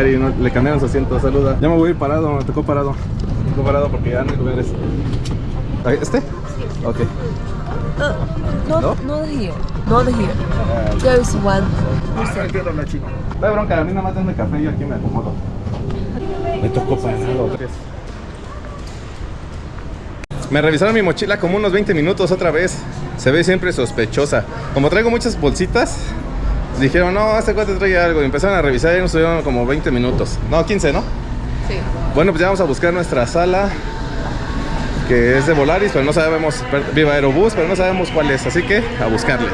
Cari, no- le cambiaron su asiento, saluda. Ya me voy a ir parado, me tocó parado. Me tocó parado porque ya no hay lugares. ¿Este? Ok. No, ¿No? not here. Not here. There is one. No hay bronca, a mí nada más denme café y yo aquí me acomodo. Me tocó parado. Me revisaron mi mochila como unos 20 minutos otra vez. Se ve siempre sospechosa. Como traigo muchas bolsitas, dijeron, no, este cuate trae algo. Y empezaron a revisar y nos estuvieron como 20 minutos. No, 15, ¿no? Sí. Bueno, pues ya vamos a buscar nuestra sala, que es de Volaris, pero no sabemos, viva Aerobús, pero no sabemos cuál es, así que a buscarle.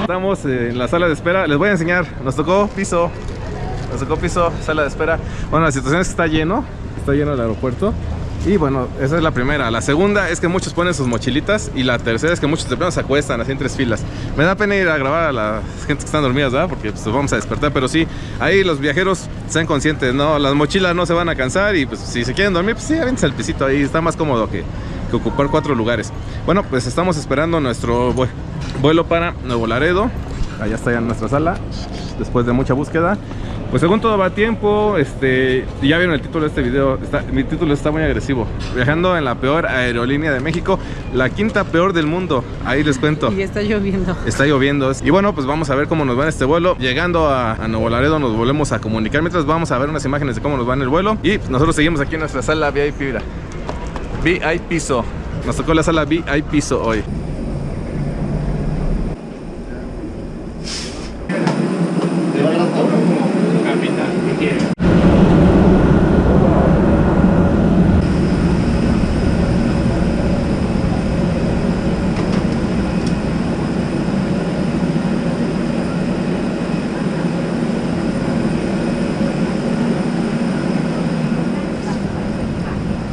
Estamos en la sala de espera, les voy a enseñar, nos tocó piso, nos tocó piso, sala de espera. Bueno, la situación es que está lleno, está lleno el aeropuerto. Y bueno, esa es la primera. La segunda es que muchos ponen sus mochilitas. Y la tercera es que muchos de plano se acuestan así en tres filas. Me da pena ir a grabar a las gente que están dormidas, ¿verdad? Porque pues vamos a despertar. Pero sí, ahí los viajeros sean conscientes, ¿no? Las mochilas no se van a cansar. Y pues si se quieren dormir, pues sí, avéntense al pisito ahí. Está más cómodo que, que ocupar cuatro lugares. Bueno, pues estamos esperando nuestro vue- vuelo para Nuevo Laredo. Allá está ya nuestra sala. Después de mucha búsqueda. Pues según todo va a tiempo, este, ya vieron el título de este video, está- mi título está muy agresivo. Viajando en la peor aerolínea de México, la quinta peor del mundo. Ahí les cuento. Y está lloviendo. Está lloviendo. Y bueno, pues vamos a ver cómo nos va en este vuelo. Llegando a, a Nuevo Laredo nos volvemos a comunicar. Mientras vamos a ver unas imágenes de cómo nos va en el vuelo. Y nosotros seguimos aquí en nuestra sala VIP. Mira. VIP piso. Nos tocó la sala VIP piso hoy.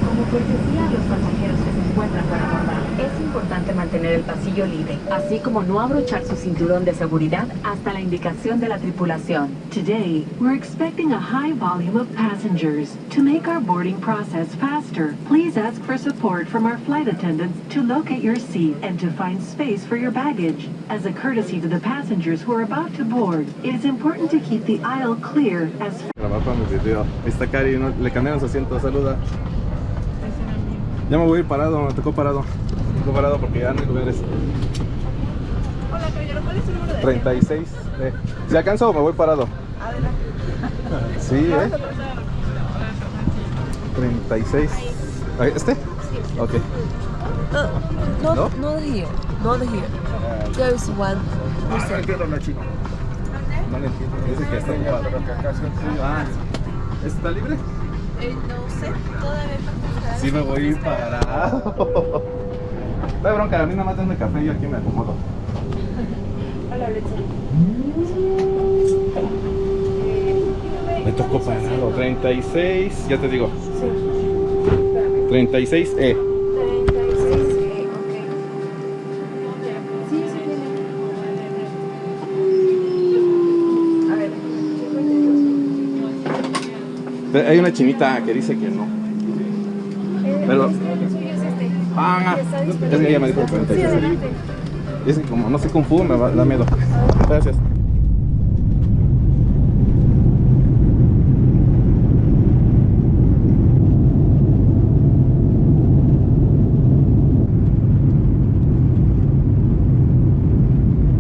Como cortesía a los pasajeros que se encuentran para abordar, es importante mantener el pasillo libre, así como no abrochar su cinturón de seguridad hasta la indicación de la tripulación. Today, we're expecting a high volume of passengers. To make our boarding process faster, please ask for support from our flight attendants to locate your seat and to find space for your baggage. As a courtesy to the passengers who are about to board, it is important to keep the aisle clear as Grabar para mi video. Ahí está Cari, le cambiaron su asiento, saluda. Ya me voy a ir parado, me tocó parado. Tocó parado porque ya no hay lugares. Hola, caballero, ¿cuál es su número de 36. Eh. Si alcanzo o me voy parado. Sí, eh. 36. Ahí, ¿Este? Ok. Uh, not, ¿No? not here. Not here. There is one person. No le entiendo. Dice que está ocupado. Ah, ¿está libre? Eh, no sé, todavía no Sí, me voy a ir parado. No hay bronca, a mí nada más denme café y yo aquí me acomodo. Hola, Bletson. Me tocó parado. 36, ya te digo. 36E. 36, eh, ok. Sí, sí, tiene. A ver, Pero Hay una chinita que dice que no. Pero. el suyo es este. Ah, es disponible. que ella me dijo Sí, 36. adelante. Es que como no sé Kung Fu, me va- da miedo. Gracias.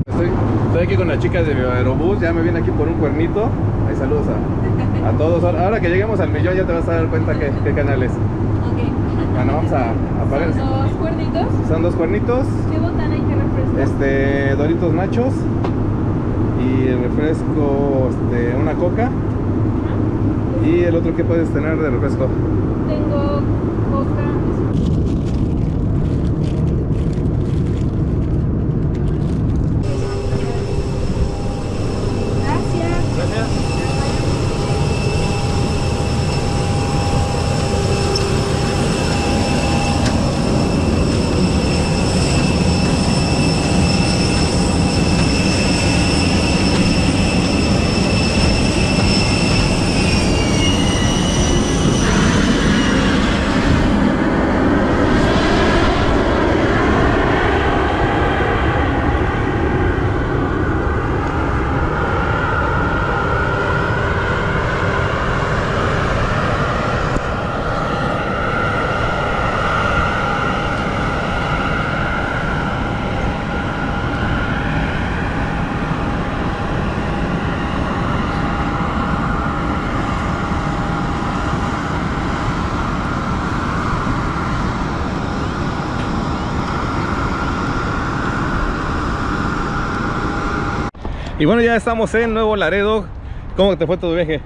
Estoy, aquí con las chicas de Aerobús, ya me viene aquí por un cuernito. Ahí saludos a, a todos. Ahora, que lleguemos al millón ya te vas a dar cuenta qué, qué canal es. Bueno, vamos a apagar. Dos cuernitos. Son dos cuernitos. ¿Qué botana y qué refresco? Este, Doritos Nachos y el refresco, este, una coca. Y el otro que puedes tener de refresco. Y bueno, ya estamos en Nuevo Laredo. ¿Cómo te fue tu viaje?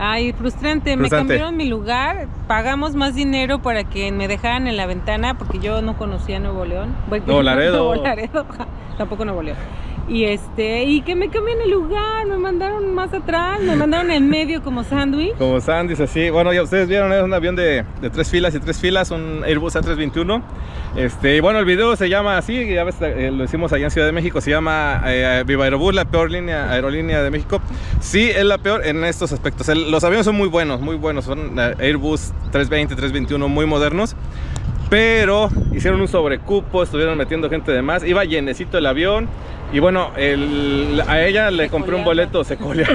Ay, frustrante. Me Frustrante. cambiaron mi lugar. Pagamos más dinero para que me dejaran en la ventana porque yo no conocía Nuevo León. Nuevo Laredo. Nuevo Laredo. Tampoco Nuevo León. Y este, y que me cambian el lugar, me mandaron más atrás, me mandaron en medio como sándwich. Como Sandys, así. Bueno, ya ustedes vieron, es un avión de, de tres filas y tres filas, un Airbus A321. Este, y bueno, el video se llama así, ya ves, eh, lo hicimos allá en Ciudad de México, se llama eh, Viva Aerobús, la peor línea, aerolínea de México. Sí, es la peor en estos aspectos. El- los aviones son muy buenos, muy buenos. Son eh, Airbus 320, 321, muy modernos. Pero hicieron un sobrecupo, estuvieron metiendo gente de más. Iba llenecito el avión. Y bueno, el- a ella le compré un coleaba. boleto, se colea.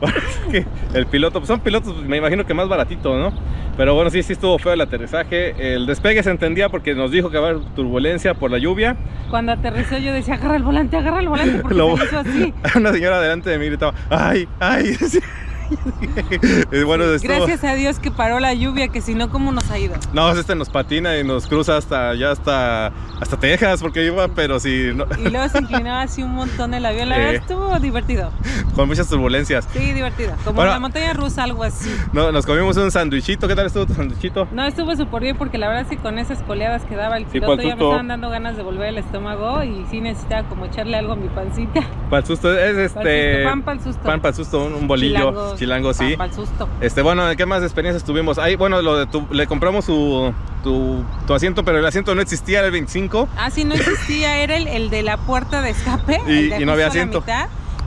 Bueno, es que el piloto, pues son pilotos, me imagino que más baratitos, ¿no? Pero bueno, sí, sí estuvo feo el aterrizaje. El despegue se entendía porque nos dijo que va a haber turbulencia por la lluvia. Cuando aterrizó yo decía, agarra el volante, agarra el volante, porque Lo- se hizo así. Una señora delante de mí gritaba, ¡ay, ay! Sí. Estuvo- Gracias a Dios que paró la lluvia, que si no, ¿cómo nos ha ido? No, este nos patina y nos cruza hasta ya hasta hasta Texas porque iba, pero sí, no- Y luego se inclinaba así un montón el avión. La verdad estuvo divertido. con muchas turbulencias. Sí, divertido. Como Bueno. la montaña rusa, algo así. No, nos comimos un sandwichito. ¿Qué tal estuvo tu sandwichito? No, estuvo súper bien porque la verdad sí con esas coleadas que daba el piloto ya me estaban dando ganas de volver al estómago y sí necesitaba como echarle algo a mi pancita. Para el susto es este Pan para el susto. pan para el susto, un, un bolillo chilango, sí. Para susto. Este, bueno, ¿qué más experiencias tuvimos? Ahí, bueno, lo de tu- le compramos su, tu, tu asiento, pero el asiento no existía, era el 25. Ah, sí, no existía, era el, el de la puerta de escape. Y- el de y no había asiento.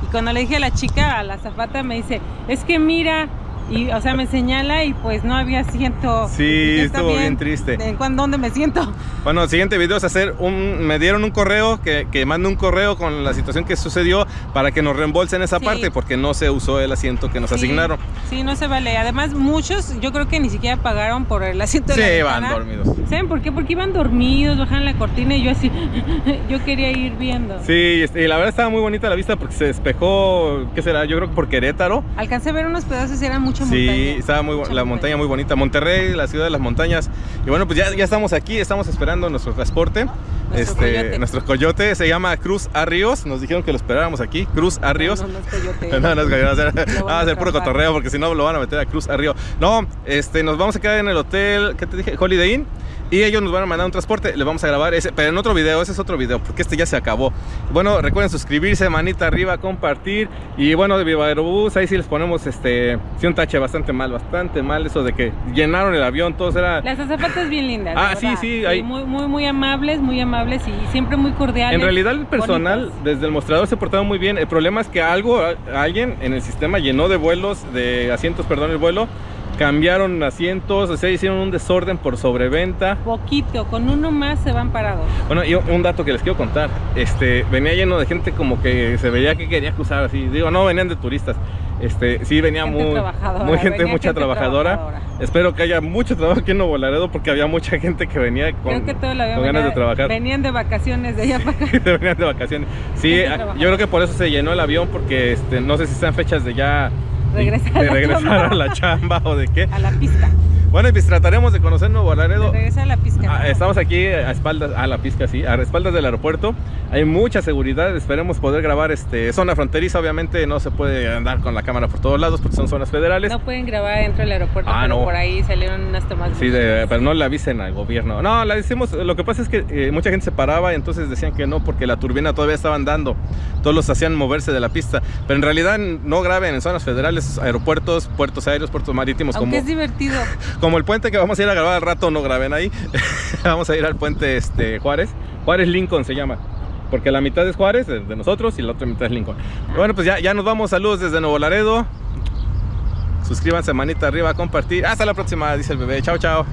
Y cuando le dije a la chica, a la zafata, me dice, es que mira, y o sea, me señala y pues no había asiento. Sí, Dije, "Está estuvo bien triste. ¿En cuán- dónde me siento? Bueno, el siguiente video es hacer un. Me dieron un correo que, que mande un correo con la situación que sucedió para que nos reembolsen esa Sí. parte porque no se usó el asiento que nos Sí, asignaron. Sí, no se vale. Además, muchos, yo creo que ni siquiera pagaron por el asiento de la Sí, ventana. dormidos. ¿Saben por qué? Porque iban dormidos, bajaban la cortina y yo así, yo quería ir viendo. Sí, este, y la verdad estaba muy bonita la vista porque se despejó, ¿qué será? Yo creo que por Querétaro. Alcancé a ver unos pedazos y era mucha Sí, montaña. estaba muy Mucha la montaña muy bonita. Monterrey, la ciudad de las montañas. Y bueno, pues ya, ya estamos aquí, estamos esperando nuestro transporte. Nuestro este, coyote. nuestro coyote se llama Cruz Arrios. Nos dijeron que lo esperáramos aquí, Cruz Arrios. No, no, no es coyote. No, no es coyote, va a ser, va a puro cotorreo porque si no lo van a meter a Cruz Arrios. No, este, nos vamos a quedar en el hotel, ¿qué te dije? Holiday Inn. Y ellos nos van a mandar un transporte, le vamos a grabar ese, pero en otro video, ese es otro video, porque este ya se acabó. Bueno, recuerden suscribirse, manita arriba, compartir. Y bueno, de Viva Aerobús, ahí sí les ponemos este, sí un tache bastante mal, bastante mal, eso de que llenaron el avión, todos era... Las azafatas bien lindas. Ah, sí, sí, Muy, muy, muy amables, muy amables y siempre muy cordiales. En realidad el personal desde el mostrador se portaba muy bien. El problema es que algo, alguien en el sistema llenó de vuelos, de asientos, perdón, el vuelo. Cambiaron asientos, o sea, hicieron un desorden por sobreventa. Poquito, con uno más se van parados. Bueno, y un dato que les quiero contar. Este, venía lleno de gente como que se veía que quería cruzar así. Digo, no venían de turistas. Este, sí venía Gente muy, trabajadora, muy gente, mucha gente trabajadora. trabajadora. Espero que haya mucho trabajo aquí en Nuevo Laredo porque había mucha gente que venía con, Creo que con ganas venía- de trabajar. venían de vacaciones de allá para acá. venían de vacaciones. Sí, Gente a- trabajadora. yo creo que por eso se llenó el avión, porque este, no sé si están fechas de ya Regresar de, a la regresar chamba. a la chamba o de qué. A la pizca. Bueno, y pues trataremos de conocer Nuevo Laredo. regresar a la pizca. Ah, ¿no? estamos aquí a espaldas, a la pizca, sí, a espaldas del aeropuerto. Hay mucha seguridad, esperemos poder grabar este zona fronteriza. Obviamente no se puede andar con la cámara por todos lados porque son zonas federales. No pueden grabar dentro del aeropuerto, Ah, pero no. por ahí salieron unas tomas. Sí, de- pero no le avisen al gobierno. No, la hicimos. Lo que pasa es que eh, mucha gente se paraba y entonces decían que no porque la turbina todavía estaba andando. Todos los hacían moverse de la pista. Pero en realidad no graben en zonas federales, aeropuertos, puertos aéreos, puertos marítimos, Aunque como, es divertido. como el puente que vamos a ir a grabar al rato. No graben ahí. vamos a ir al puente este, Juárez. Juárez Lincoln se llama. Porque la mitad es Juárez, de nosotros, y la otra mitad es Lincoln. Bueno, pues ya, ya nos vamos. Saludos desde Nuevo Laredo. Suscríbanse, manita arriba, compartir. Hasta la próxima, dice el bebé. Chao, chao.